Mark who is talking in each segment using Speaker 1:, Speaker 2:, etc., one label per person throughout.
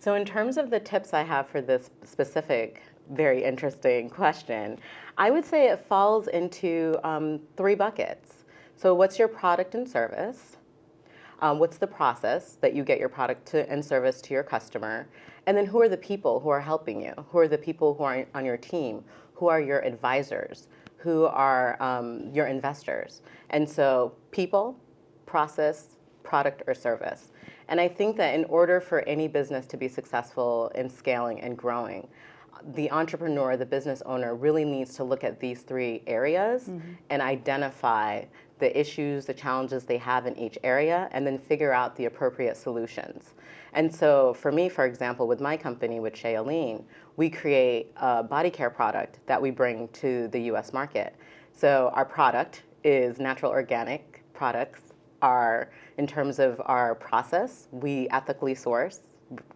Speaker 1: So in terms of the tips I have for this specific, very interesting question, I would say it falls into um, three buckets. So what's your product and service? Um, what's the process that you get your product to, and service to your customer? And then who are the people who are helping you? Who are the people who are on your team? Who are your advisors? Who are um, your investors? And so people, process, product, or service. And I think that in order for any business to be successful in scaling and growing, the entrepreneur, the business owner really needs to look at these three areas mm -hmm. and identify the issues, the challenges they have in each area, and then figure out the appropriate solutions. And so for me, for example, with my company, with Shailene, we create a body care product that we bring to the US market. So our product is natural organic products. Our, in terms of our process, we ethically source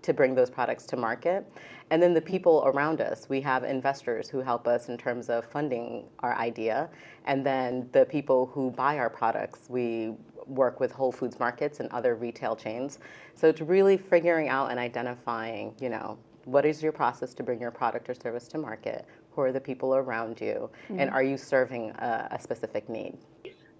Speaker 1: to bring those products to market. And then the people around us, we have investors who help us in terms of funding our idea. And then the people who buy our products, we work with Whole Foods markets and other retail chains. So it's really figuring out and identifying, you know, what is your process to bring your product or service to market? Who are the people around you? Mm -hmm. And are you serving a, a specific need?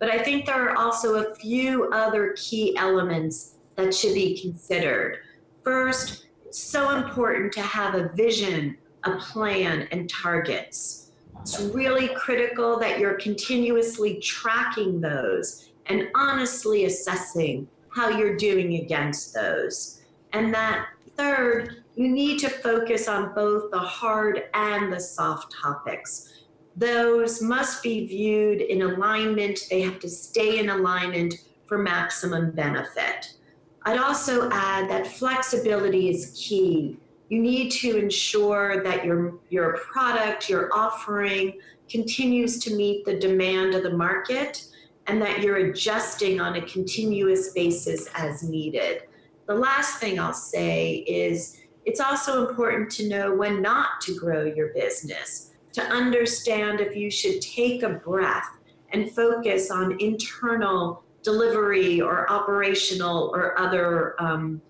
Speaker 2: But I think there are also a few other key elements that should be considered. First, it's so important to have a vision, a plan, and targets. It's really critical that you're continuously tracking those and honestly assessing how you're doing against those. And that third, you need to focus on both the hard and the soft topics. Those must be viewed in alignment. They have to stay in alignment for maximum benefit. I'd also add that flexibility is key. You need to ensure that your, your product, your offering continues to meet the demand of the market and that you're adjusting on a continuous basis as needed. The last thing I'll say is it's also important to know when not to grow your business, to understand if you should take a breath and focus on internal delivery or operational or other um,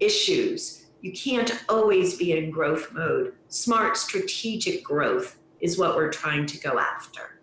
Speaker 2: issues. You can't always be in growth mode. Smart strategic growth is what we're trying to go after.